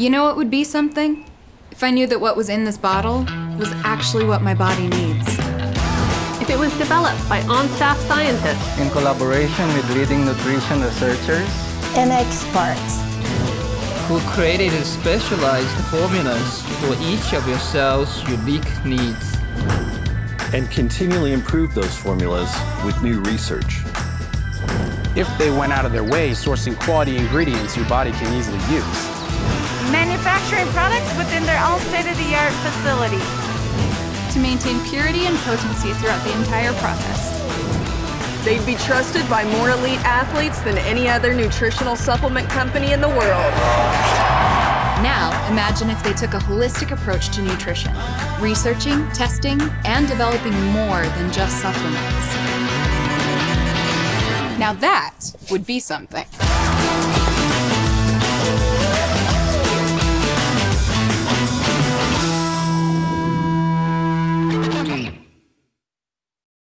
You know what would be something? If I knew that what was in this bottle was actually what my body needs. If it was developed by on-staff scientists in collaboration with leading nutrition researchers and experts who created specialized formulas for each of your cell's unique needs. And continually improve those formulas with new research. If they went out of their way sourcing quality ingredients your body can easily use. Manufacturing products within their own state-of-the-art facility. To maintain purity and potency throughout the entire process. They'd be trusted by more elite athletes than any other nutritional supplement company in the world. Now, imagine if they took a holistic approach to nutrition, researching, testing, and developing more than just supplements. Now that would be something.